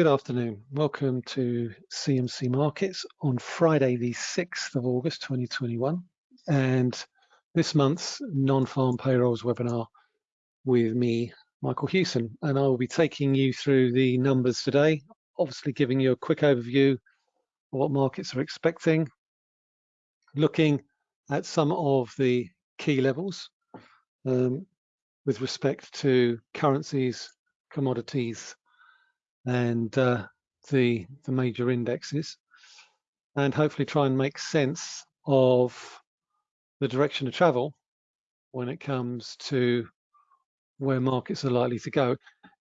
Good afternoon. Welcome to CMC Markets on Friday, the 6th of August 2021, and this month's non-farm payrolls webinar with me, Michael Hewson. And I will be taking you through the numbers today, obviously giving you a quick overview of what markets are expecting, looking at some of the key levels um, with respect to currencies, commodities, and uh, the, the major indexes and hopefully try and make sense of the direction of travel when it comes to where markets are likely to go.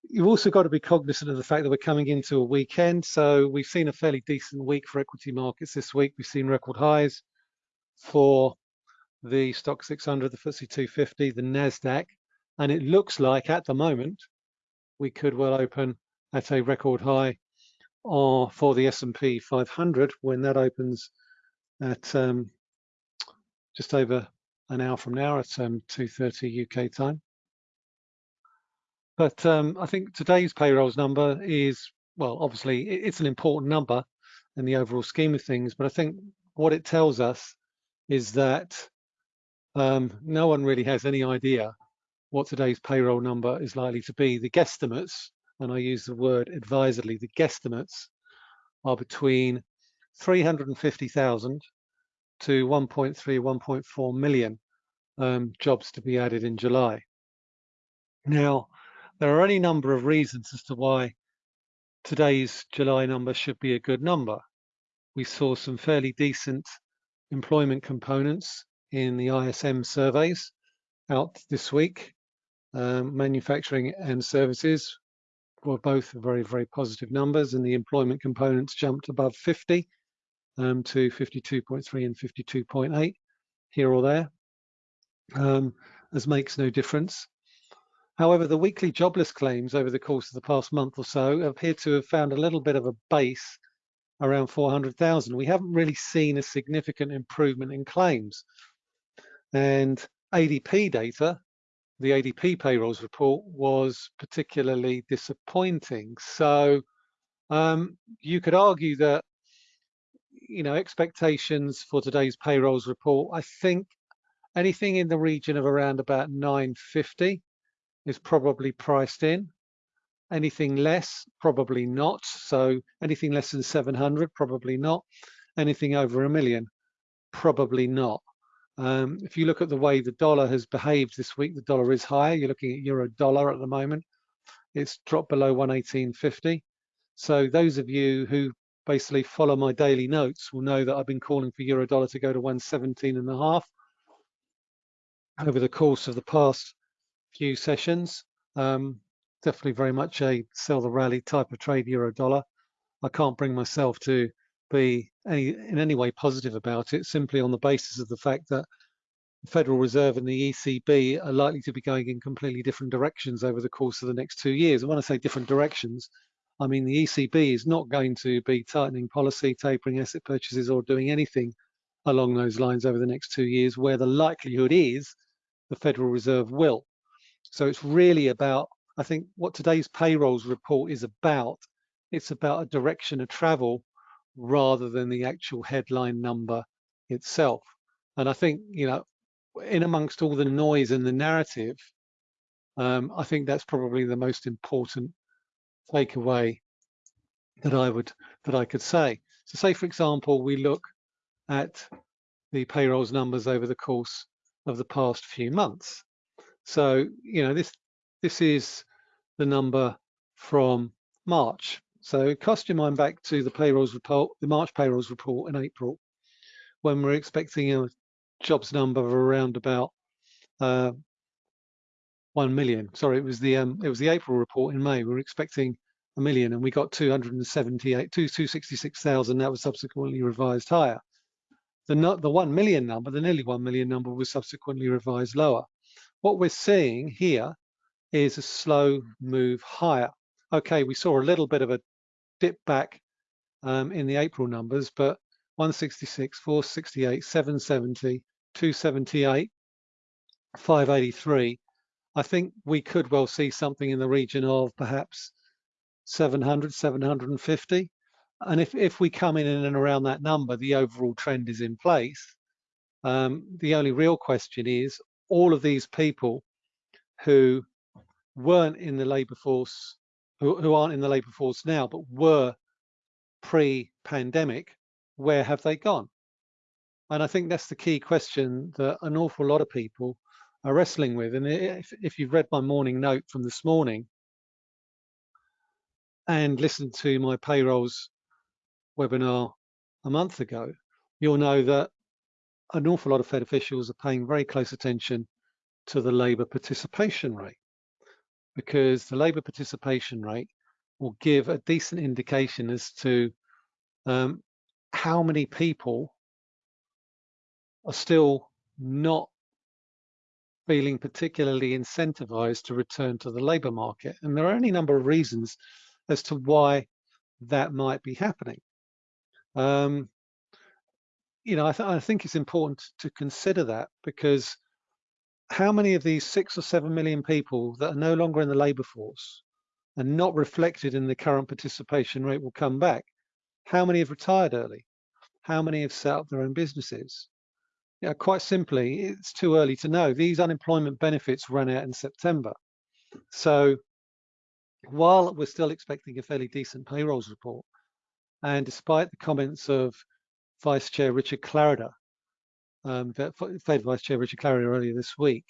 You've also got to be cognizant of the fact that we're coming into a weekend. So we've seen a fairly decent week for equity markets this week. We've seen record highs for the stock 600, the FTSE 250, the NASDAQ, and it looks like at the moment we could well open at a record high or for the S&P 500 when that opens at um, just over an hour from now at um, 2.30 UK time. But um, I think today's payrolls number is, well, obviously it's an important number in the overall scheme of things, but I think what it tells us is that um, no one really has any idea what today's payroll number is likely to be. The guesstimates and I use the word advisedly, the guesstimates are between 350,000 to 1.3, 1.4 million um, jobs to be added in July. Now, there are any number of reasons as to why today's July number should be a good number. We saw some fairly decent employment components in the ISM surveys out this week. Um, manufacturing and services were both very, very positive numbers and the employment components jumped above 50 um, to 52.3 and 52.8 here or there, um, as makes no difference. However, the weekly jobless claims over the course of the past month or so appear to have found a little bit of a base around 400,000. We haven't really seen a significant improvement in claims. And ADP data the ADP payrolls report was particularly disappointing. So um, you could argue that, you know, expectations for today's payrolls report, I think anything in the region of around about 950 is probably priced in. Anything less, probably not. So anything less than 700, probably not. Anything over a million, probably not. Um, if you look at the way the dollar has behaved this week, the dollar is higher. You're looking at euro dollar at the moment. It's dropped below 118.50. So those of you who basically follow my daily notes will know that I've been calling for euro dollar to go to 117 and a half over the course of the past few sessions. Um, definitely very much a sell the rally type of trade euro dollar. I can't bring myself to be any, in any way positive about it, simply on the basis of the fact that the Federal Reserve and the ECB are likely to be going in completely different directions over the course of the next two years. And when I say different directions, I mean the ECB is not going to be tightening policy, tapering asset purchases, or doing anything along those lines over the next two years, where the likelihood is the Federal Reserve will. So it's really about, I think, what today's payrolls report is about. It's about a direction of travel rather than the actual headline number itself. And I think, you know, in amongst all the noise and the narrative, um, I think that's probably the most important takeaway that I would that I could say. So say, for example, we look at the payrolls numbers over the course of the past few months. So, you know, this this is the number from March. So cast your mind back to the payrolls report, the March payrolls report in April, when we're expecting a jobs number of around about uh, 1 million. Sorry, it was the um, it was the April report in May. We were expecting a million and we got 278, 266,000. That was subsequently revised higher. The, the 1 million number, the nearly 1 million number was subsequently revised lower. What we're seeing here is a slow move higher. Okay, we saw a little bit of a dip back um, in the April numbers, but 166, 468, 770, 278, 583. I think we could well see something in the region of perhaps 700, 750. And if, if we come in and around that number, the overall trend is in place. Um, the only real question is all of these people who weren't in the labour force, who, who aren't in the labour force now, but were pre-pandemic, where have they gone? And I think that's the key question that an awful lot of people are wrestling with. And if, if you've read my morning note from this morning and listened to my payrolls webinar a month ago, you'll know that an awful lot of Fed officials are paying very close attention to the labour participation rate because the labour participation rate will give a decent indication as to um, how many people are still not feeling particularly incentivized to return to the labour market. And there are any number of reasons as to why that might be happening. Um, you know, I, th I think it's important to consider that because how many of these six or seven million people that are no longer in the labour force and not reflected in the current participation rate will come back? How many have retired early? How many have set up their own businesses? Quite simply, it's too early to know. These unemployment benefits run out in September. So while we're still expecting a fairly decent payrolls report, and despite the comments of Vice Chair Richard Clarida, um, Fed Vice Chair Richard Clarida earlier this week,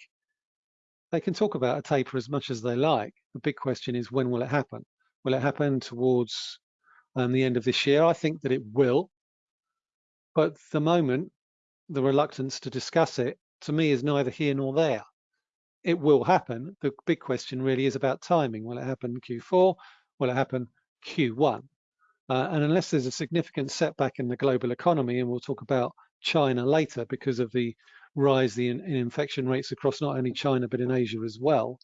they can talk about a taper as much as they like. The big question is when will it happen? Will it happen towards um, the end of this year? I think that it will. But the moment, the reluctance to discuss it, to me, is neither here nor there. It will happen. The big question really is about timing. Will it happen Q4? Will it happen Q1? Uh, and unless there's a significant setback in the global economy, and we'll talk about China later because of the rise in, in infection rates across not only China but in Asia as well,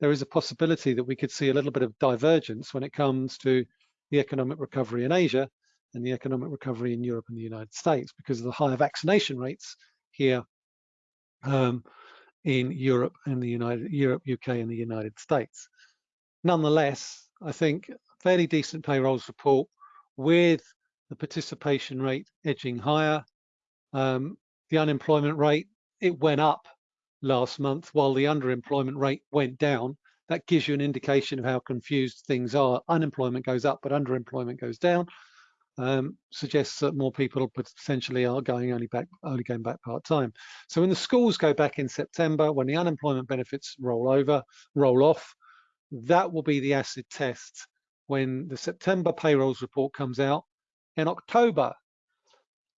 there is a possibility that we could see a little bit of divergence when it comes to the economic recovery in Asia and the economic recovery in Europe and the United States because of the higher vaccination rates here um, in Europe and the United Europe, UK, and the United States. Nonetheless, I think fairly decent payrolls report with the participation rate edging higher. Um, the unemployment rate, it went up last month while the underemployment rate went down. That gives you an indication of how confused things are. Unemployment goes up, but underemployment goes down. Um, suggests that more people potentially are going only back, only going back part time. So when the schools go back in September, when the unemployment benefits roll over, roll off, that will be the acid test when the September payrolls report comes out in October.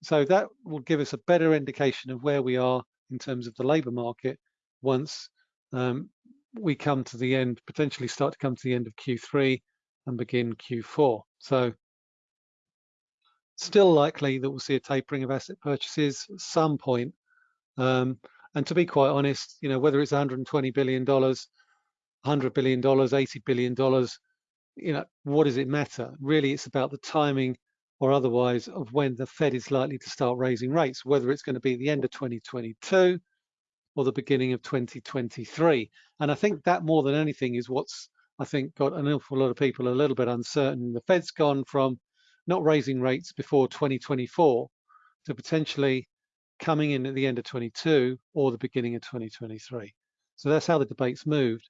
So that will give us a better indication of where we are in terms of the labour market once um, we come to the end, potentially start to come to the end of Q3 and begin Q4. So still likely that we'll see a tapering of asset purchases at some point. Um, and to be quite honest, you know, whether it's 120 billion dollars, 100 billion dollars, 80 billion dollars, you know, what does it matter? Really, it's about the timing or otherwise of when the Fed is likely to start raising rates, whether it's going to be the end of 2022 or the beginning of 2023. And I think that more than anything is what's, I think, got an awful lot of people a little bit uncertain. The Fed's gone from not raising rates before 2024 to potentially coming in at the end of 22 or the beginning of 2023. So that's how the debate's moved,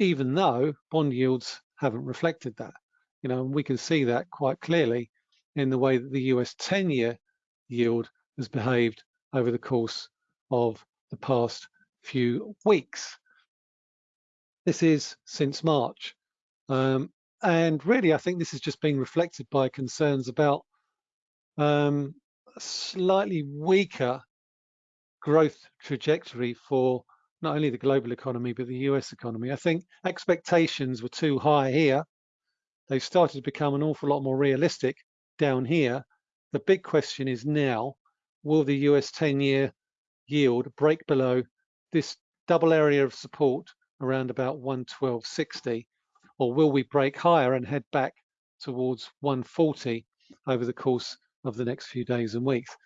even though bond yields haven't reflected that. You know, and we can see that quite clearly in the way that the US 10-year yield has behaved over the course of the past few weeks. This is since March. Um, and really, I think this is just being reflected by concerns about um, a slightly weaker growth trajectory for not only the global economy, but the US economy. I think expectations were too high here. They've started to become an awful lot more realistic down here. The big question is now, will the US 10-year yield break below this double area of support around about 112.60, or will we break higher and head back towards 140 over the course of the next few days and weeks?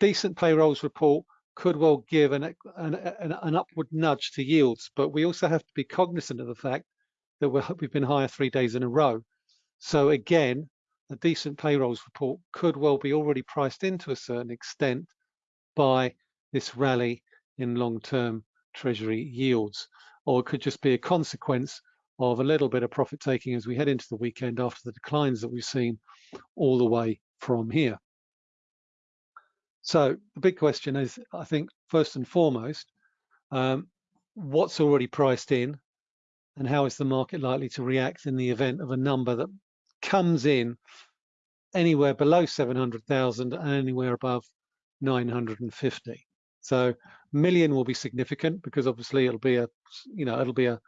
Decent payrolls report could well give an, an, an, upward nudge to yields, but we also have to be cognizant of the fact that we have been higher three days in a row. So again, a decent payrolls report could well be already priced in to a certain extent by this rally in long-term treasury yields, or it could just be a consequence of a little bit of profit taking as we head into the weekend after the declines that we've seen all the way from here. So the big question is, I think, first and foremost, um, what's already priced in and how is the market likely to react in the event of a number that comes in anywhere below 700,000 and anywhere above 950. So million will be significant because obviously it'll be a, you know, it'll be a,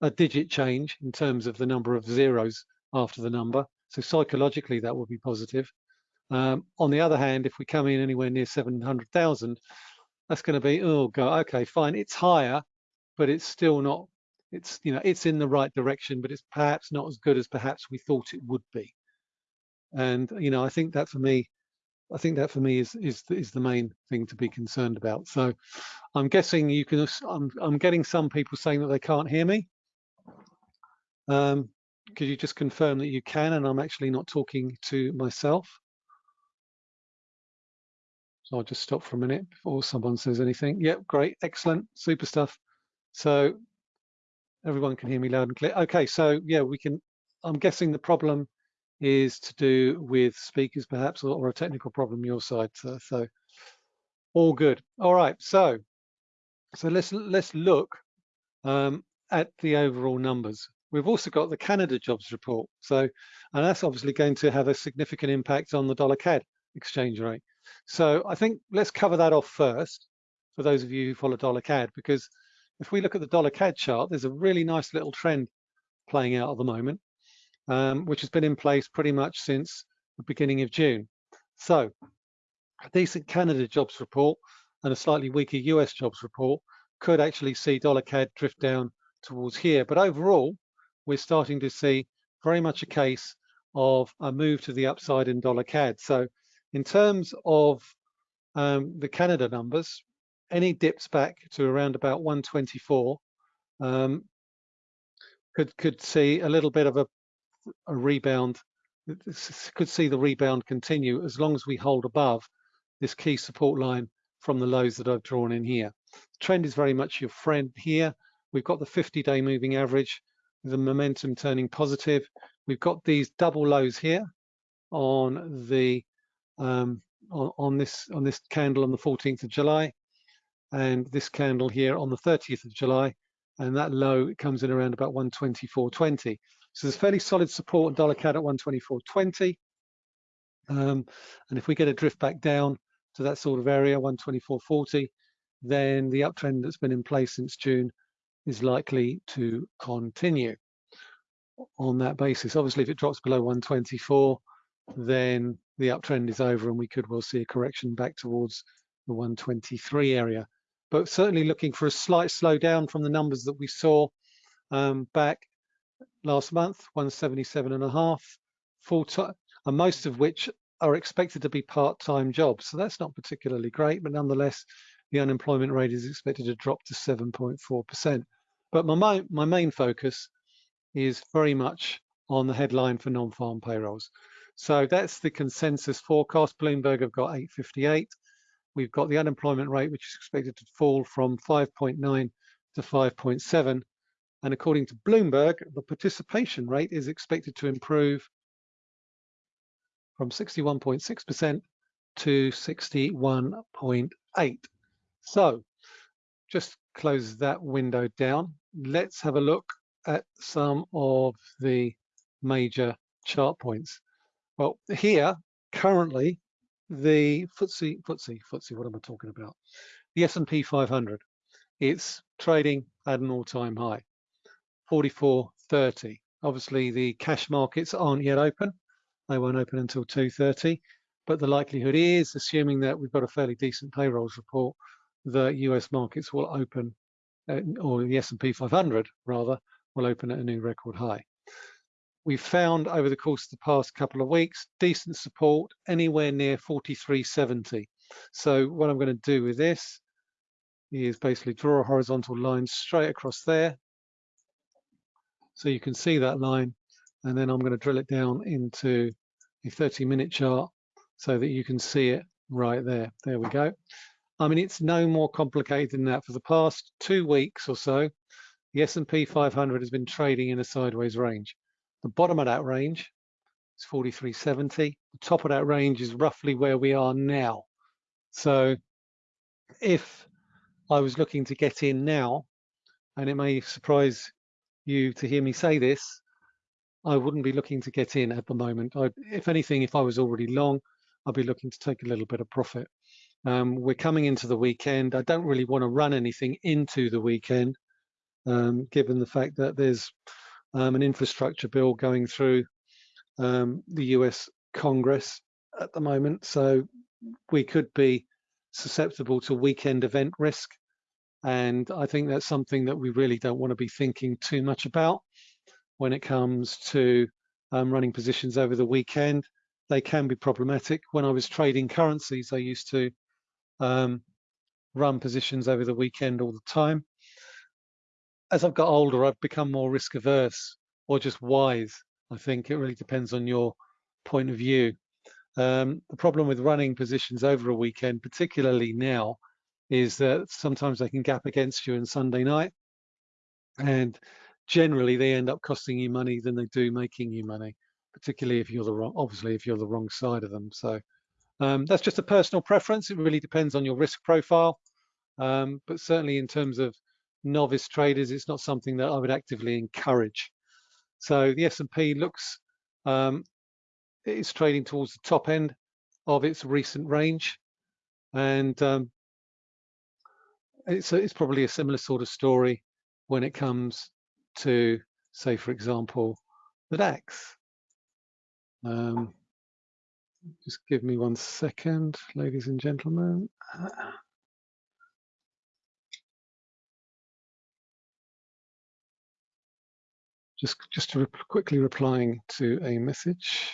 a digit change in terms of the number of zeros after the number. So psychologically that will be positive. Um, on the other hand, if we come in anywhere near 700,000, that's going to be, oh God, okay, fine, it's higher, but it's still not, it's, you know, it's in the right direction, but it's perhaps not as good as perhaps we thought it would be. And, you know, I think that for me, I think that for me is is is the main thing to be concerned about. So I'm guessing you can. I'm I'm getting some people saying that they can't hear me. Um, could you just confirm that you can, and I'm actually not talking to myself? So I'll just stop for a minute before someone says anything. Yep, great, excellent, super stuff. So everyone can hear me loud and clear. Okay, so yeah, we can. I'm guessing the problem is to do with speakers perhaps or, or a technical problem your side. So, so, all good. All right, so so let's let's look um, at the overall numbers. We've also got the Canada jobs report. So, and that's obviously going to have a significant impact on the dollar CAD exchange rate. So I think let's cover that off first for those of you who follow dollar CAD, because if we look at the dollar CAD chart, there's a really nice little trend playing out at the moment um, which has been in place pretty much since the beginning of June. So a decent Canada jobs report and a slightly weaker US jobs report could actually see dollar CAD drift down towards here. But overall, we're starting to see very much a case of a move to the upside in dollar CAD. So in terms of um, the Canada numbers, any dips back to around about 124 um, could could see a little bit of a a rebound, could see the rebound continue as long as we hold above this key support line from the lows that I've drawn in here. The trend is very much your friend here. We've got the 50-day moving average, the momentum turning positive. We've got these double lows here on the um, on, on this on this candle on the 14th of July, and this candle here on the 30th of July, and that low comes in around about 124.20. So there's fairly solid support dollar CAD at 124.20. Um, and if we get a drift back down to that sort of area, 124.40, then the uptrend that's been in place since June is likely to continue on that basis. Obviously, if it drops below 124, then the uptrend is over and we could well see a correction back towards the 123 area. But certainly looking for a slight slowdown from the numbers that we saw um, back last month, 177 and a half full time, and most of which are expected to be part-time jobs. So that's not particularly great, but nonetheless, the unemployment rate is expected to drop to 7.4%. But my, my main focus is very much on the headline for non-farm payrolls. So that's the consensus forecast. Bloomberg have got 858. We've got the unemployment rate, which is expected to fall from 5.9 to 5.7. And according to Bloomberg, the participation rate is expected to improve from 61.6% to 61.8. So just close that window down. Let's have a look at some of the major chart points. Well, here, currently, the FTSE, FTSE, FTSE, what am I talking about? The S&P 500, it's trading at an all-time high. 44.30. Obviously, the cash markets aren't yet open. They won't open until 2.30. But the likelihood is, assuming that we've got a fairly decent payrolls report, the US markets will open, at, or the S&P 500 rather, will open at a new record high. We've found over the course of the past couple of weeks, decent support anywhere near 43.70. So what I'm going to do with this is basically draw a horizontal line straight across there so you can see that line and then I'm going to drill it down into a 30 minute chart so that you can see it right there. There we go. I mean, it's no more complicated than that. For the past two weeks or so, the S&P 500 has been trading in a sideways range. The bottom of that range is 4370. The top of that range is roughly where we are now. So if I was looking to get in now, and it may surprise you to hear me say this, I wouldn't be looking to get in at the moment. I, if anything, if I was already long, I'd be looking to take a little bit of profit. Um, we're coming into the weekend. I don't really want to run anything into the weekend, um, given the fact that there's um, an infrastructure bill going through um, the US Congress at the moment. So we could be susceptible to weekend event risk. And I think that's something that we really don't want to be thinking too much about when it comes to um, running positions over the weekend. They can be problematic. When I was trading currencies, I used to um, run positions over the weekend all the time. As I've got older, I've become more risk averse or just wise. I think it really depends on your point of view. Um, the problem with running positions over a weekend, particularly now, is that sometimes they can gap against you on Sunday night. And generally they end up costing you money than they do making you money, particularly if you're the wrong, obviously if you're the wrong side of them. So um, that's just a personal preference. It really depends on your risk profile. Um, but certainly in terms of novice traders, it's not something that I would actively encourage. So the S&P looks, um, it's trading towards the top end of its recent range. And um, it's, it's probably a similar sort of story when it comes to, say, for example, the DAX. Um, just give me one second, ladies and gentlemen. Just, just to quickly replying to a message.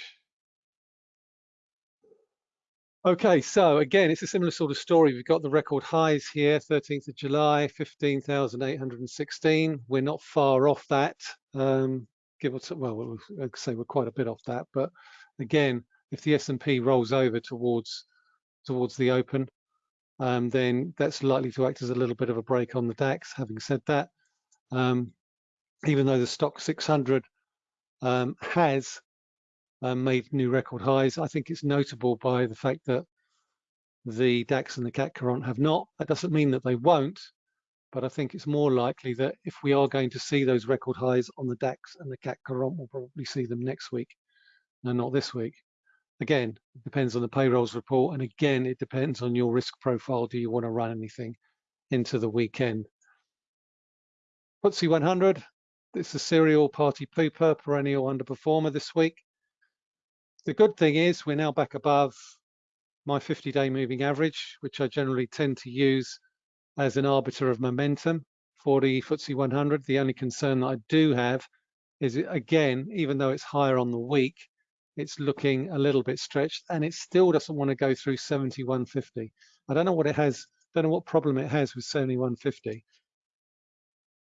Okay, so again, it's a similar sort of story. We've got the record highs here, 13th of July, 15,816. We're not far off that. Um, give take, well, I'd say we're quite a bit off that. But again, if the S&P rolls over towards towards the open, um, then that's likely to act as a little bit of a break on the DAX. Having said that, um, even though the stock 600 um, has um, made new record highs. I think it's notable by the fact that the DAX and the CAC Quarante have not. That doesn't mean that they won't, but I think it's more likely that if we are going to see those record highs on the DAX and the CAC Quarante, we'll probably see them next week, no, not this week. Again, it depends on the payrolls report, and again, it depends on your risk profile. Do you want to run anything into the weekend? FTSE 100, it's a serial party pooper, perennial underperformer this week. The good thing is we're now back above my 50-day moving average, which I generally tend to use as an arbiter of momentum for the FTSE 100. The only concern that I do have is, again, even though it's higher on the week, it's looking a little bit stretched and it still doesn't want to go through 7150. I don't know what it has, don't know what problem it has with 7150.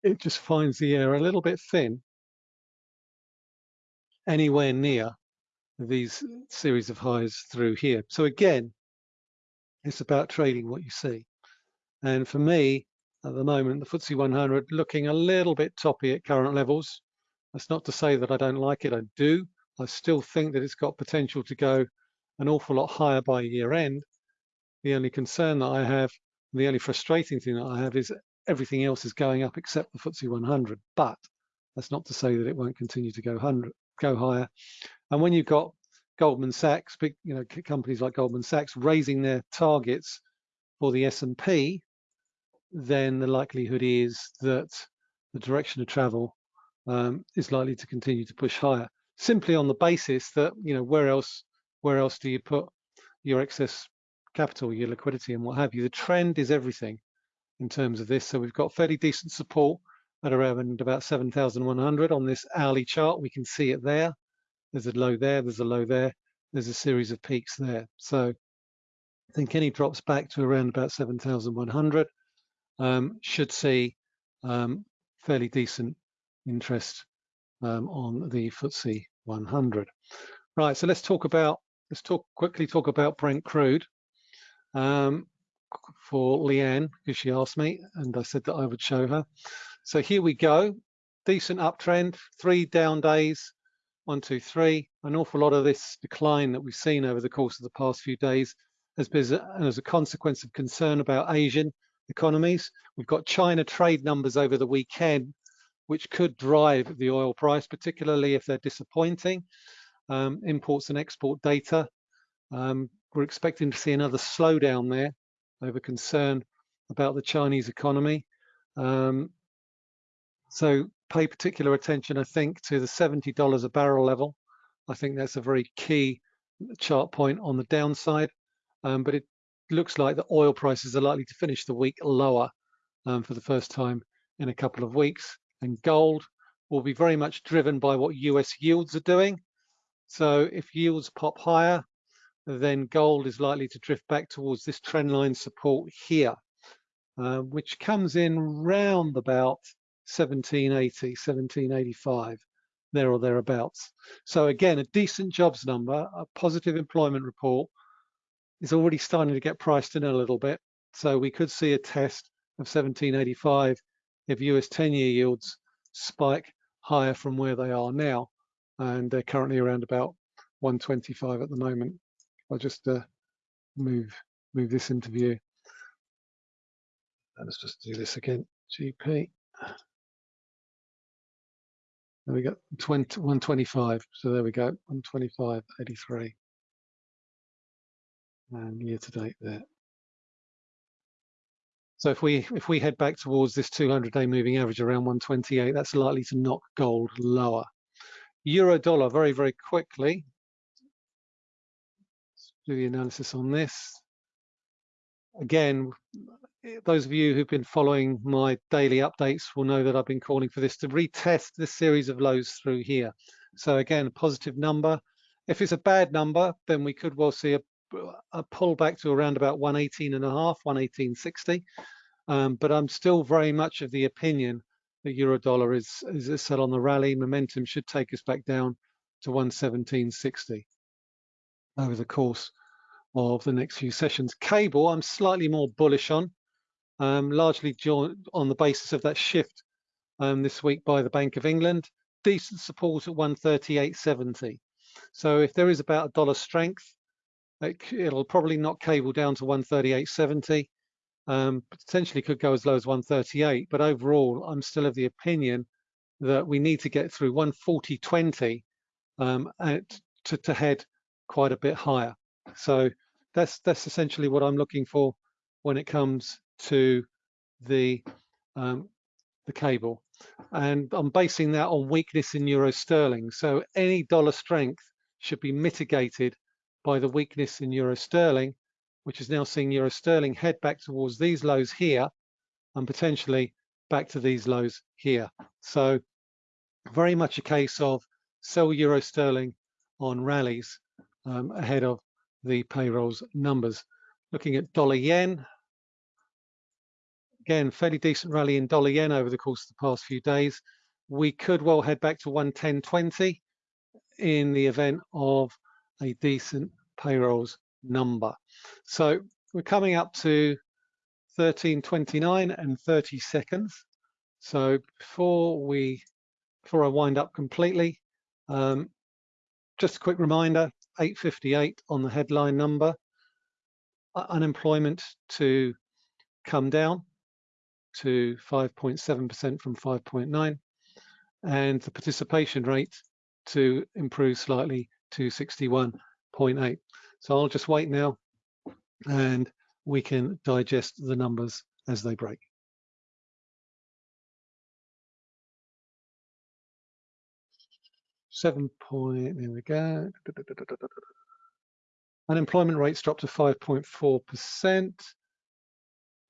It just finds the air a little bit thin anywhere near these series of highs through here. So again, it's about trading what you see. And for me, at the moment, the FTSE 100 looking a little bit toppy at current levels. That's not to say that I don't like it, I do. I still think that it's got potential to go an awful lot higher by year end. The only concern that I have, the only frustrating thing that I have is everything else is going up except the FTSE 100. But that's not to say that it won't continue to go 100, go higher. And when you've got Goldman Sachs, big you know companies like Goldman Sachs raising their targets for the S&P, then the likelihood is that the direction of travel um, is likely to continue to push higher. Simply on the basis that you know where else where else do you put your excess capital, your liquidity, and what have you? The trend is everything in terms of this. So we've got fairly decent support at around about 7,100 on this hourly chart. We can see it there. There's a low there, there's a low there, there's a series of peaks there. So I think any drops back to around about 7,100 um, should see um, fairly decent interest um, on the FTSE 100. Right, so let's talk about, let's talk quickly talk about Brent crude um, for Leanne, because she asked me, and I said that I would show her. So here we go, decent uptrend, three down days, one, two, three. An awful lot of this decline that we've seen over the course of the past few days has been as a consequence of concern about Asian economies. We've got China trade numbers over the weekend, which could drive the oil price, particularly if they're disappointing. Um, imports and export data. Um, we're expecting to see another slowdown there over concern about the Chinese economy. Um, so pay particular attention, I think, to the $70 a barrel level. I think that's a very key chart point on the downside, um, but it looks like the oil prices are likely to finish the week lower um, for the first time in a couple of weeks. And gold will be very much driven by what US yields are doing. So if yields pop higher, then gold is likely to drift back towards this trend line support here, uh, which comes in round about 1780, 1785, there or thereabouts. So again, a decent jobs number, a positive employment report is already starting to get priced in a little bit. So we could see a test of 1785 if US 10-year yields spike higher from where they are now. And they're currently around about 125 at the moment. I'll just uh, move move this into view. Let's just do this again. GP. There we go, 20, 125. So there we go, 125, 83. And year to date there. So if we if we head back towards this 200-day moving average around 128, that's likely to knock gold lower. Euro dollar very very quickly. Do the analysis on this. Again, those of you who've been following my daily updates will know that I've been calling for this to retest this series of lows through here. So again, a positive number. If it's a bad number, then we could well see a, a pullback to around about 118 and a half, 118.60. Um, but I'm still very much of the opinion that euro dollar is, is set on the rally. Momentum should take us back down to 117.60 over the course of the next few sessions. Cable, I'm slightly more bullish on um, largely on the basis of that shift um, this week by the Bank of England. Decent support at 138.70. So if there is about a dollar strength, it, will probably knock cable down to 138.70. Um, potentially could go as low as 138, but overall, I'm still of the opinion that we need to get through 140.20 um, to, to head quite a bit higher. So that's that's essentially what I'm looking for when it comes to the um, the cable. And I'm basing that on weakness in euro sterling. So any dollar strength should be mitigated by the weakness in euro sterling, which is now seeing euro sterling head back towards these lows here and potentially back to these lows here. So very much a case of sell euro sterling on rallies um, ahead of the payrolls numbers. Looking at dollar yen, Again, fairly decent rally in dollar yen over the course of the past few days. We could well head back to 110.20 in the event of a decent payrolls number. So we're coming up to 13.29 and 30 seconds. So before we, before I wind up completely, um, just a quick reminder, 858 on the headline number, unemployment to come down to 5.7% from 5.9 and the participation rate to improve slightly to 61.8. So I'll just wait now and we can digest the numbers as they break. Seven point, there we go. Unemployment rates dropped to 5.4%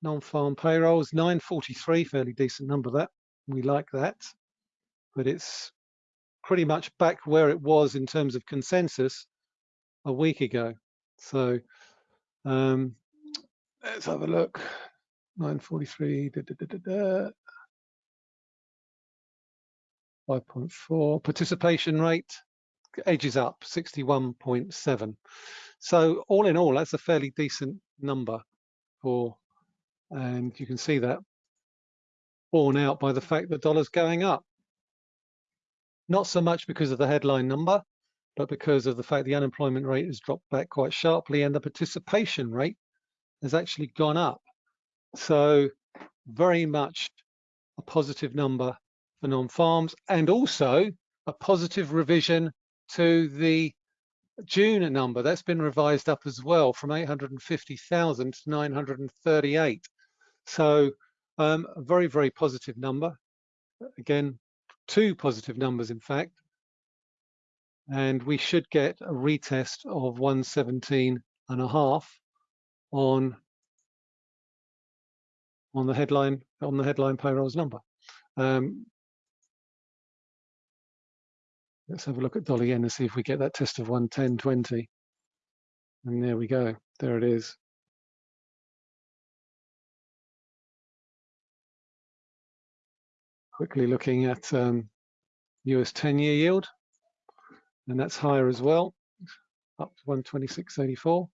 non-farm payrolls 943 fairly decent number that we like that. But it's pretty much back where it was in terms of consensus a week ago. So um, let's have a look. 943 da, da, da, 5.4 participation rate edges up 61.7. So all in all, that's a fairly decent number for, and you can see that borne out by the fact that dollar's going up. Not so much because of the headline number, but because of the fact the unemployment rate has dropped back quite sharply and the participation rate has actually gone up. So very much a positive number for non-farms and also a positive revision to the June number. That's been revised up as well from 850,000 to 938. So um, a very, very positive number. Again, two positive numbers, in fact. And we should get a retest of 117 and a half on on the headline on the headline payrolls number. Um, let's have a look at dollar yen and see if we get that test of 110.20. And there we go. There it is. Quickly looking at um, US 10-year yield, and that's higher as well, up to 126.84.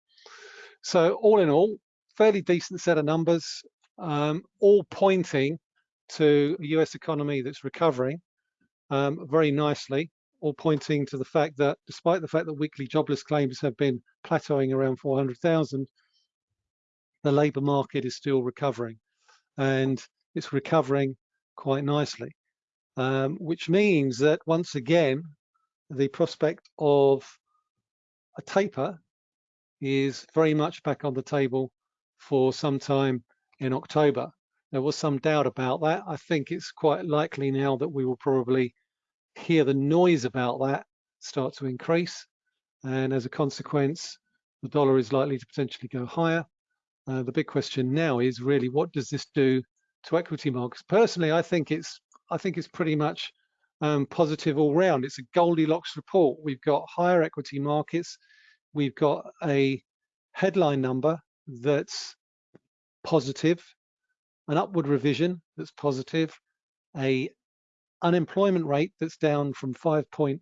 So all in all, fairly decent set of numbers um, all pointing to a US economy that's recovering um, very nicely, all pointing to the fact that despite the fact that weekly jobless claims have been plateauing around 400,000, the labour market is still recovering and it's recovering quite nicely, um, which means that once again, the prospect of a taper is very much back on the table for some time in October. There was some doubt about that. I think it's quite likely now that we will probably hear the noise about that start to increase. And as a consequence, the dollar is likely to potentially go higher. Uh, the big question now is really what does this do to equity markets? Personally, I think it's I think it's pretty much um, positive all round. It's a Goldilocks report. We've got higher equity markets. We've got a headline number that's positive, an upward revision that's positive, a unemployment rate that's down from 5.9%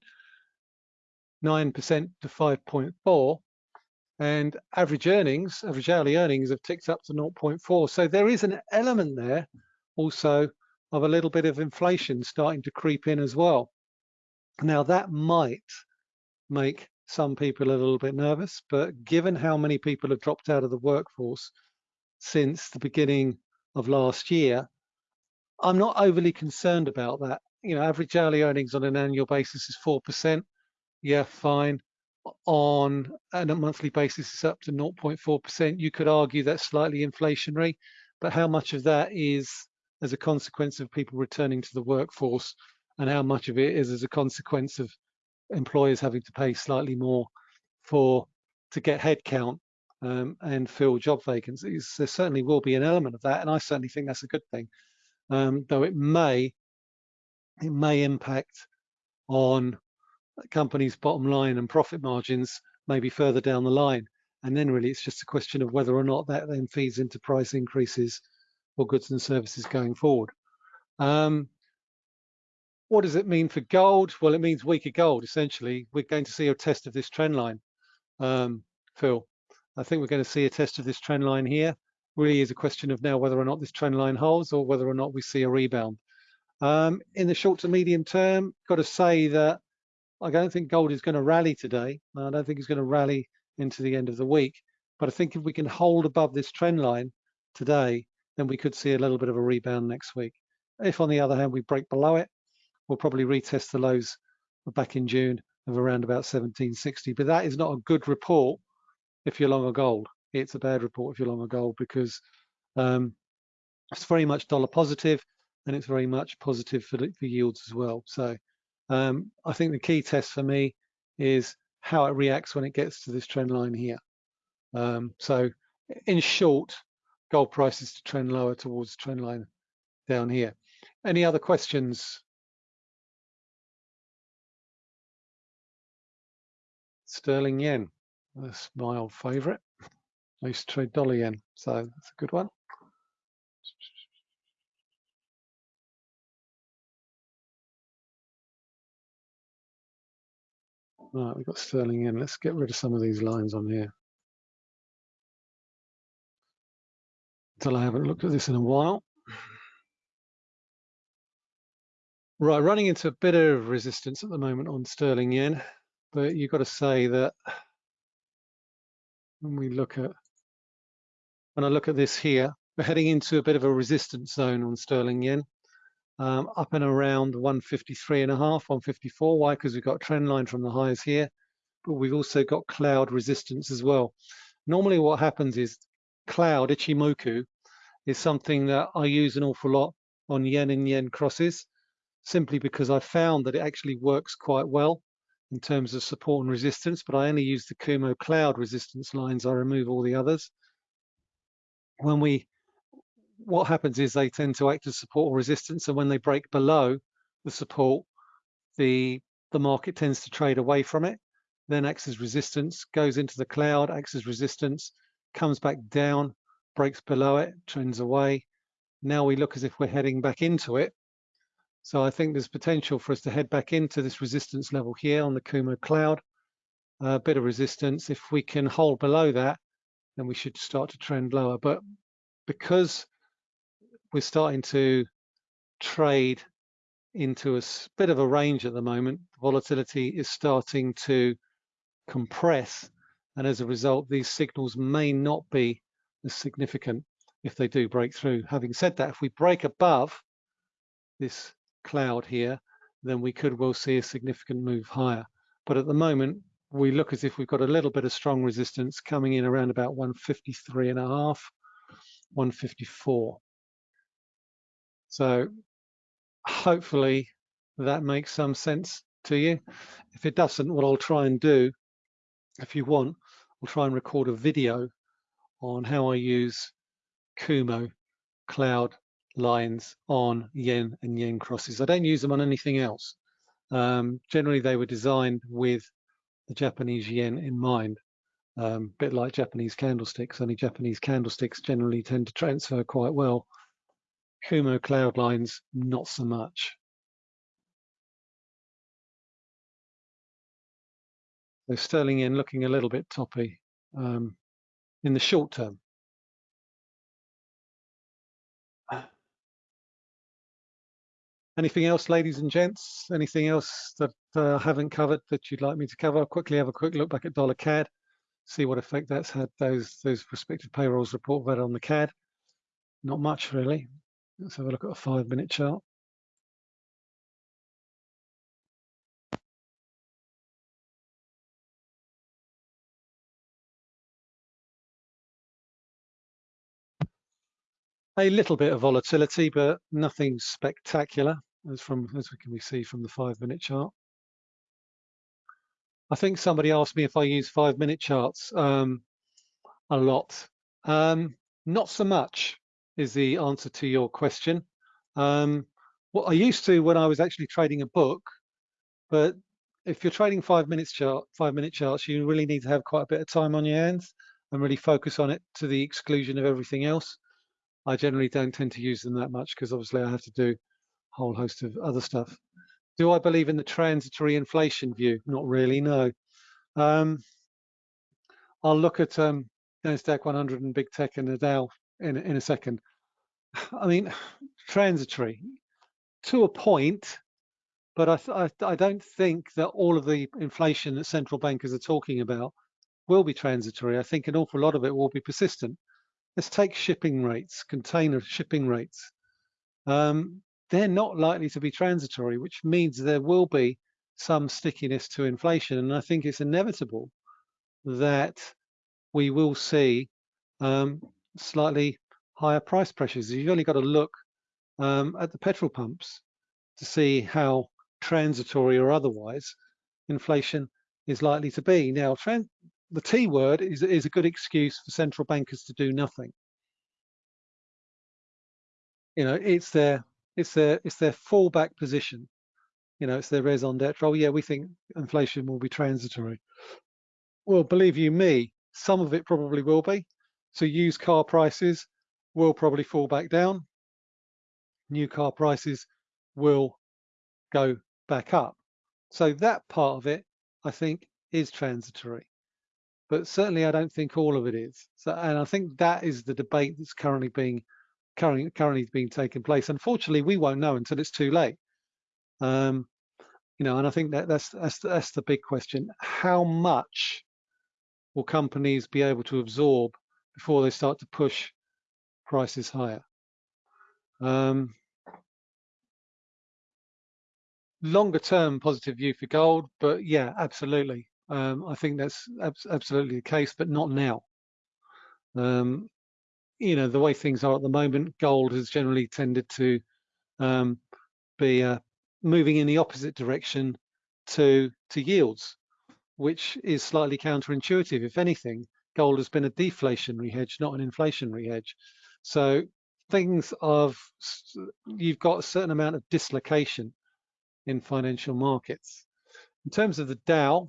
to 5.4, and average earnings, average hourly earnings have ticked up to 0.4. So there is an element there also of a little bit of inflation starting to creep in as well. Now that might make some people a little bit nervous, but given how many people have dropped out of the workforce, since the beginning of last year, I'm not overly concerned about that. You know, average hourly earnings on an annual basis is 4%. Yeah, fine. On a monthly basis, it's up to 0.4%. You could argue that's slightly inflationary, but how much of that is as a consequence of people returning to the workforce and how much of it is as a consequence of employers having to pay slightly more for to get headcount um, and fill job vacancies. There certainly will be an element of that, and I certainly think that's a good thing. Um, though it may it may impact on companies' bottom line and profit margins maybe further down the line. And then really it's just a question of whether or not that then feeds into price increases for goods and services going forward. Um, what does it mean for gold? Well, it means weaker gold, essentially. We're going to see a test of this trend line, um, Phil. I think we're going to see a test of this trend line here. Really is a question of now whether or not this trend line holds or whether or not we see a rebound. Um, in the short to medium term, got to say that I don't think gold is going to rally today. I don't think it's going to rally into the end of the week. But I think if we can hold above this trend line today, then we could see a little bit of a rebound next week. If on the other hand we break below it, we'll probably retest the lows back in June of around about 1760. But that is not a good report if you're long a gold. It's a bad report if you're long a gold because um, it's very much dollar positive and it's very much positive for, for yields as well. So um, I think the key test for me is how it reacts when it gets to this trend line here. Um, so in short, gold prices to trend lower towards the trend line down here. Any other questions? Sterling yen. That's my old favorite. I used to trade dollar yen, so that's a good one. We've got sterling yen. Let's get rid of some of these lines on here. Until I haven't looked at this in a while. Right, running into a bit of resistance at the moment on sterling yen, but you've got to say that when we look at, when I look at this here, we're heading into a bit of a resistance zone on sterling yen, um, up and around 153 and a half, 154. Why? Because we've got trend line from the highs here, but we've also got cloud resistance as well. Normally what happens is cloud, Ichimoku, is something that I use an awful lot on yen and yen crosses simply because I found that it actually works quite well in terms of support and resistance, but I only use the Kumo cloud resistance lines. I remove all the others. When we, what happens is they tend to act as support or resistance, and when they break below the support, the the market tends to trade away from it, then acts as resistance, goes into the cloud, acts as resistance, comes back down, breaks below it, trends away. Now we look as if we're heading back into it, so I think there's potential for us to head back into this resistance level here on the Kumo cloud, a bit of resistance. If we can hold below that, then we should start to trend lower. But because we're starting to trade into a bit of a range at the moment, volatility is starting to compress. And as a result, these signals may not be as significant if they do break through. Having said that, if we break above this cloud here, then we could well see a significant move higher. But at the moment, we look as if we've got a little bit of strong resistance coming in around about 153 and a half, 154. So hopefully that makes some sense to you. If it doesn't, what I'll try and do, if you want, I'll try and record a video on how I use Kumo Cloud lines on yen and yen crosses. I don't use them on anything else. Um, generally, they were designed with the Japanese yen in mind, a um, bit like Japanese candlesticks, only Japanese candlesticks generally tend to transfer quite well. Kumo cloud lines, not so much. So sterling yen looking a little bit toppy um, in the short term. Anything else, ladies and gents? Anything else that uh, I haven't covered that you'd like me to cover? I'll quickly have a quick look back at dollar CAD, see what effect that's had those those respective payrolls report that on the CAD. Not much really. Let's have a look at a five minute chart. A little bit of volatility, but nothing spectacular as from as we can see from the five minute chart. I think somebody asked me if I use five minute charts um, a lot. Um, not so much is the answer to your question. Um, what I used to when I was actually trading a book, but if you're trading five minutes chart, five minute charts, you really need to have quite a bit of time on your hands and really focus on it to the exclusion of everything else. I generally don't tend to use them that much because obviously I have to do a whole host of other stuff. Do I believe in the transitory inflation view? Not really, no. Um, I'll look at um, NASDAQ 100 and big tech and the Dow in, in a second. I mean, transitory to a point, but I, I, I don't think that all of the inflation that central bankers are talking about will be transitory. I think an awful lot of it will be persistent. Let's take shipping rates, container shipping rates. Um, they're not likely to be transitory, which means there will be some stickiness to inflation. And I think it's inevitable that we will see um, slightly higher price pressures. You've only got to look um, at the petrol pumps to see how transitory or otherwise inflation is likely to be. Now, the T word is, is a good excuse for central bankers to do nothing. You know, it's their it's their it's their fallback position. You know, it's their raison d'etre. Oh yeah, we think inflation will be transitory. Well, believe you me, some of it probably will be. So used car prices will probably fall back down. New car prices will go back up. So that part of it I think, is transitory. But certainly, I don't think all of it is. So, and I think that is the debate that's currently being currently currently being taken place. Unfortunately, we won't know until it's too late. Um, you know, and I think that that's that's that's the big question. How much will companies be able to absorb before they start to push prices higher? Um, longer term positive view for gold, but yeah, absolutely. Um, I think that's ab absolutely the case, but not now. Um, you know, the way things are at the moment, gold has generally tended to um, be uh, moving in the opposite direction to to yields, which is slightly counterintuitive. If anything, gold has been a deflationary hedge, not an inflationary hedge. So things of you've got a certain amount of dislocation in financial markets. In terms of the Dow,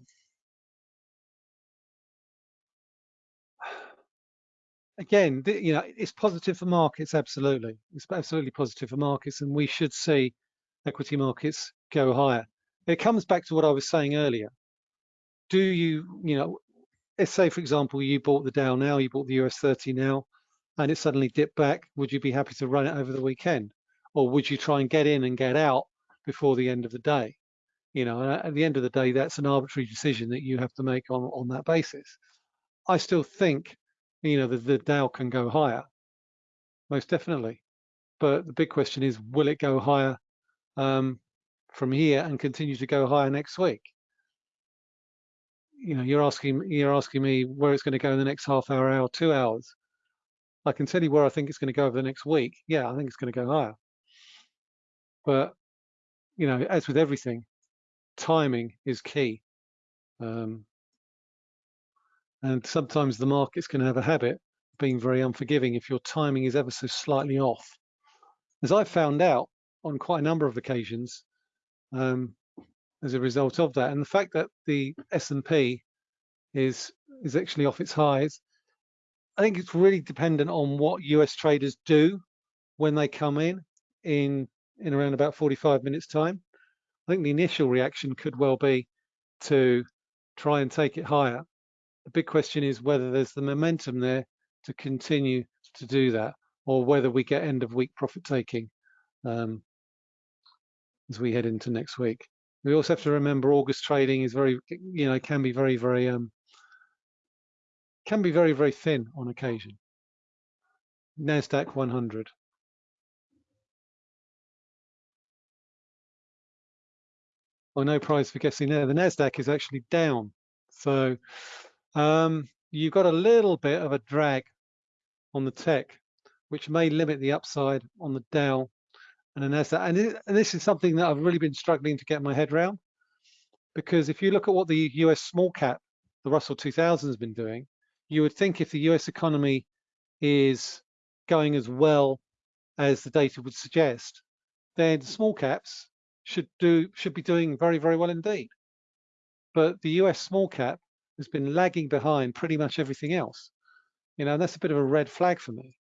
again, you know, it's positive for markets, absolutely. It's absolutely positive for markets, and we should see equity markets go higher. It comes back to what I was saying earlier. Do you, you know, let's say, for example, you bought the Dow now, you bought the US 30 now, and it suddenly dipped back. Would you be happy to run it over the weekend? Or would you try and get in and get out before the end of the day? You know, at the end of the day, that's an arbitrary decision that you have to make on, on that basis. I still think you know, the, the Dow can go higher, most definitely. But the big question is, will it go higher um, from here and continue to go higher next week? You know, you're asking you're asking me where it's going to go in the next half hour, hour, two hours. I can tell you where I think it's going to go over the next week. Yeah, I think it's going to go higher. But you know, as with everything, timing is key. Um, and sometimes the markets can have a habit of being very unforgiving if your timing is ever so slightly off. As I've found out on quite a number of occasions um, as a result of that, and the fact that the S&P is is actually off its highs, I think it's really dependent on what US traders do when they come in in in around about 45 minutes time. I think the initial reaction could well be to try and take it higher the big question is whether there's the momentum there to continue to do that, or whether we get end of week profit taking um, as we head into next week. We also have to remember August trading is very, you know, can be very, very, um, can be very, very thin on occasion. NASDAQ 100. Oh, no prize for guessing there. The NASDAQ is actually down. So um, you've got a little bit of a drag on the tech, which may limit the upside on the Dow and. And, it, and this is something that I've really been struggling to get my head around, because if you look at what the US small cap, the Russell 2000 has been doing, you would think if the US economy is going as well as the data would suggest, then small caps should do should be doing very very well indeed. But the US small cap has been lagging behind pretty much everything else. You know, and that's a bit of a red flag for me.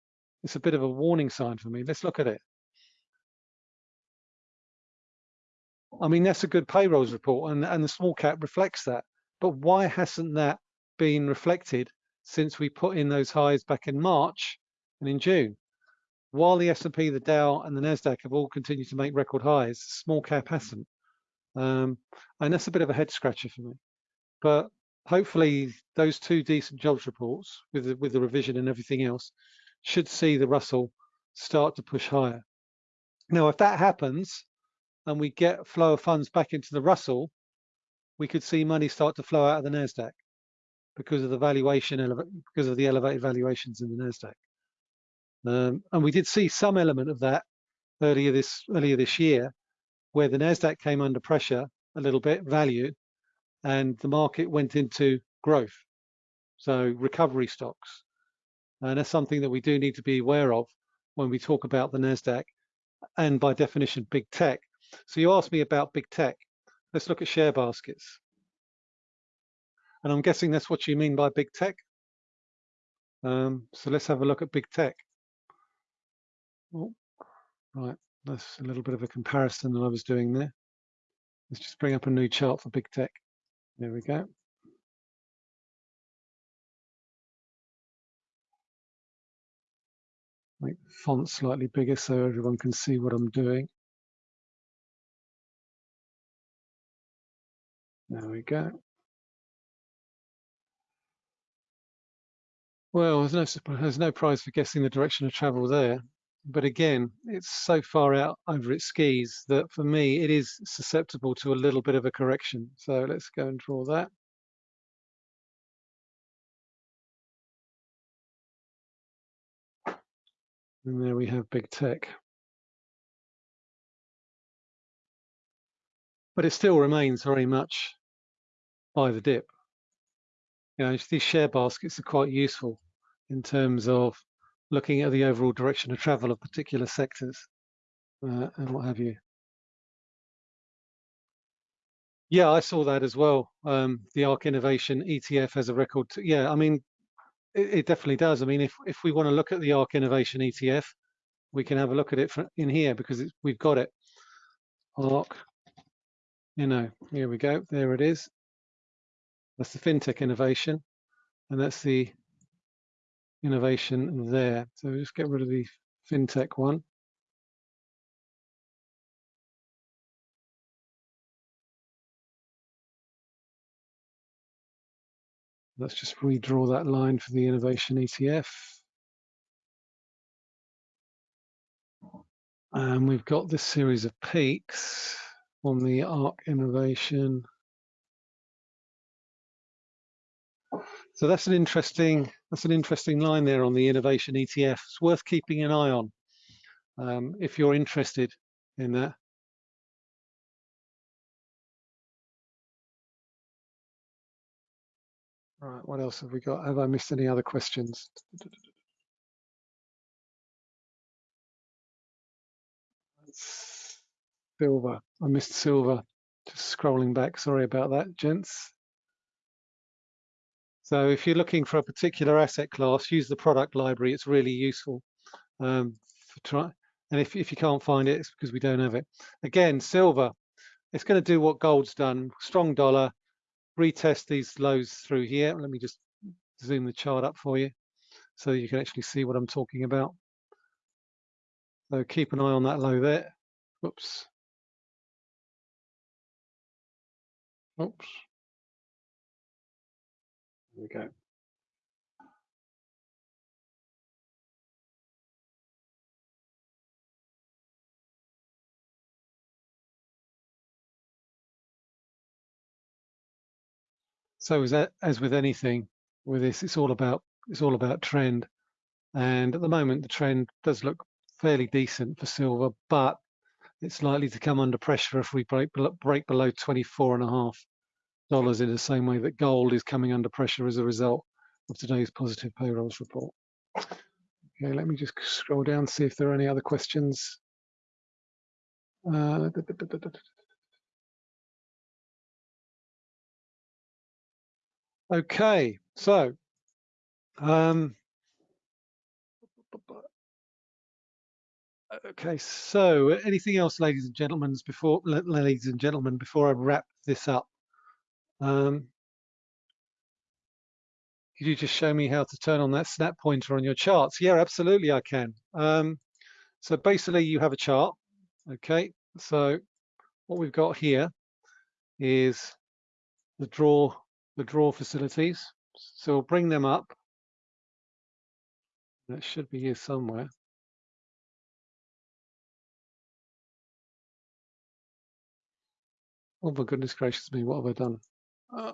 It's a bit of a warning sign for me. Let's look at it. I mean, that's a good payrolls report and, and the small cap reflects that. But why hasn't that been reflected since we put in those highs back in March and in June? While the S&P, the Dow and the NASDAQ have all continued to make record highs, small cap hasn't. Um, and that's a bit of a head scratcher for me. But hopefully those two decent jobs reports with the, with the revision and everything else should see the Russell start to push higher. Now, if that happens and we get flow of funds back into the Russell, we could see money start to flow out of the NASDAQ because of the valuation, because of the elevated valuations in the NASDAQ. Um, and we did see some element of that earlier this earlier this year, where the Nasdaq came under pressure a little bit, value, and the market went into growth. So recovery stocks. And that's something that we do need to be aware of when we talk about the NASDAQ and by definition, big tech. So you asked me about big tech. Let's look at share baskets. And I'm guessing that's what you mean by big tech. Um, so let's have a look at big tech. Oh, right, that's a little bit of a comparison that I was doing there. Let's just bring up a new chart for big tech. There we go. Make the font slightly bigger so everyone can see what I'm doing. There we go. Well, there's no there's no prize for guessing the direction of travel there. But again, it's so far out over its skis that for me, it is susceptible to a little bit of a correction. So let's go and draw that. And there we have big tech. But it still remains very much buy the dip. You know, these share baskets are quite useful in terms of looking at the overall direction of travel of particular sectors uh, and what have you. Yeah, I saw that as well. Um, the ARK Innovation ETF has a record. yeah, I mean, it, it, definitely does. I mean, if if we want to look at the ARK Innovation ETF, we can have a look at it in here because we've got it. ARK, you know, here we go. There it is. That's the FinTech innovation, and that's the innovation there. So just get rid of the FinTech one. Let's just redraw that line for the innovation ETF. And we've got this series of peaks on the ARK innovation. So that's an interesting that's an interesting line there on the innovation ETF. It's worth keeping an eye on um, if you're interested in that. All right, what else have we got? Have I missed any other questions? Silver. I missed silver. Just scrolling back. Sorry about that, gents. So if you're looking for a particular asset class, use the product library. It's really useful. Um, try, and if, if you can't find it, it's because we don't have it. Again, silver, it's going to do what gold's done. Strong dollar, retest these lows through here. Let me just zoom the chart up for you so you can actually see what I'm talking about. So keep an eye on that low there. Oops. Oops. There we go. So as, as with anything with this, it's all about it's all about trend. And at the moment, the trend does look fairly decent for silver, but it's likely to come under pressure if we break break below 24 and a half dollars in the same way that gold is coming under pressure as a result of today's positive payrolls report. Okay, let me just scroll down, see if there are any other questions. Uh, okay, so um, okay, so anything else, ladies and gentlemen, before ladies and gentlemen, before I wrap this up? Um, could you just show me how to turn on that snap pointer on your charts? Yeah, absolutely, I can. Um, so basically, you have a chart. Okay, so what we've got here is the draw the draw facilities. So we'll bring them up. That should be here somewhere. Oh my goodness gracious me, what have I done? Uh,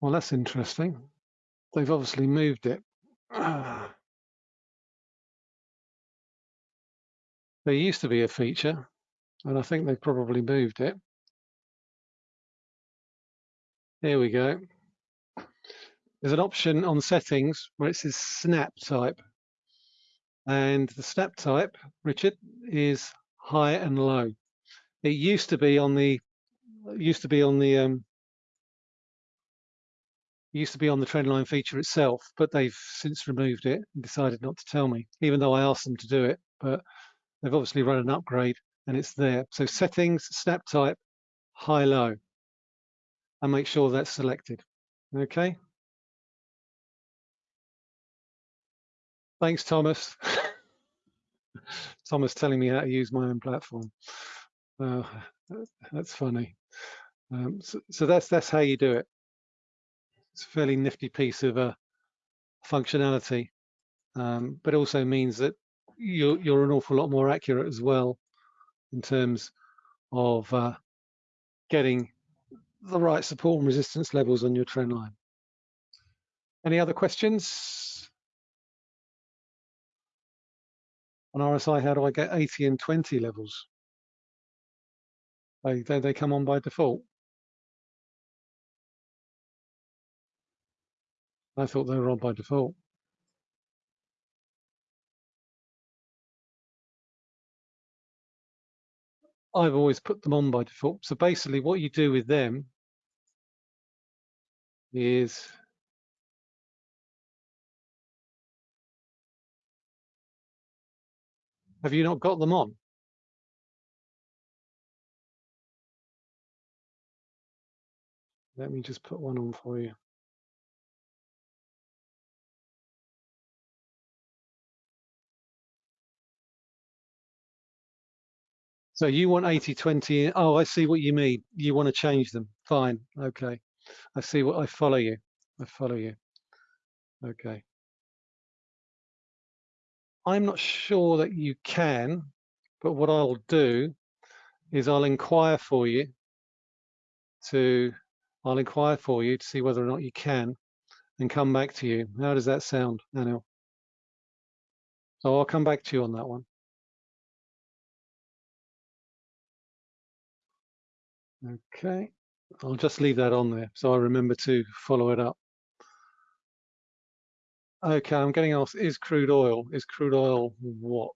well, that's interesting. They've obviously moved it. There used to be a feature, and I think they've probably moved it. Here we go. There's an option on settings where it says snap type. And the snap type, Richard, is high and low. It used to be on the used to be on the um, used to be on the trendline feature itself, but they've since removed it and decided not to tell me, even though I asked them to do it. But they've obviously run an upgrade and it's there. So settings, snap type, high, low, and make sure that's selected. Okay. Thanks, Thomas. Thomas telling me how to use my own platform. Uh, that's funny. Um, so, so, that's that's how you do it. It's a fairly nifty piece of uh, functionality, um, but also means that you're, you're an awful lot more accurate as well in terms of uh, getting the right support and resistance levels on your trend line. Any other questions? On RSI, how do I get 80 and 20 levels? They, they, they come on by default. I thought they were on by default. I've always put them on by default. So basically what you do with them is have you not got them on? Let me just put one on for you. So you want 80, 20. Oh, I see what you mean. You want to change them. Fine. Okay. I see what I follow you. I follow you. Okay. I'm not sure that you can, but what I'll do is I'll inquire for you to, I'll inquire for you to see whether or not you can and come back to you. How does that sound, Anil? So I'll come back to you on that one. Okay, I'll just leave that on there so I remember to follow it up. Okay, I'm getting asked, is crude oil, is crude oil what?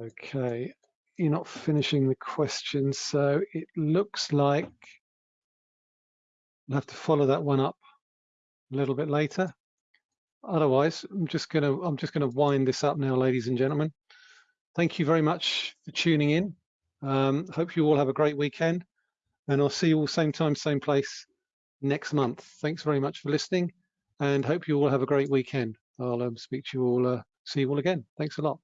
Okay, you're not finishing the question, so it looks like I'll have to follow that one up a little bit later. Otherwise, I'm just gonna I'm just gonna wind this up now, ladies and gentlemen. Thank you very much for tuning in. Um, hope you all have a great weekend, and I'll see you all same time, same place next month. Thanks very much for listening, and hope you all have a great weekend. I'll um, speak to you all, uh, see you all again. Thanks a lot.